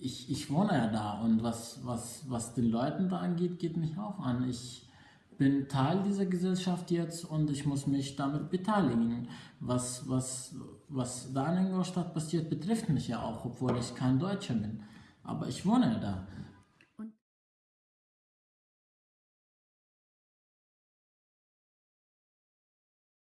ich, ich wohne ja da und was, was, was den Leuten da angeht, geht mich auch an. Ich bin Teil dieser Gesellschaft jetzt und ich muss mich damit beteiligen. Was, was, was da in Ingolstadt passiert, betrifft mich ja auch, obwohl ich kein Deutscher bin. Aber ich wohne ja da.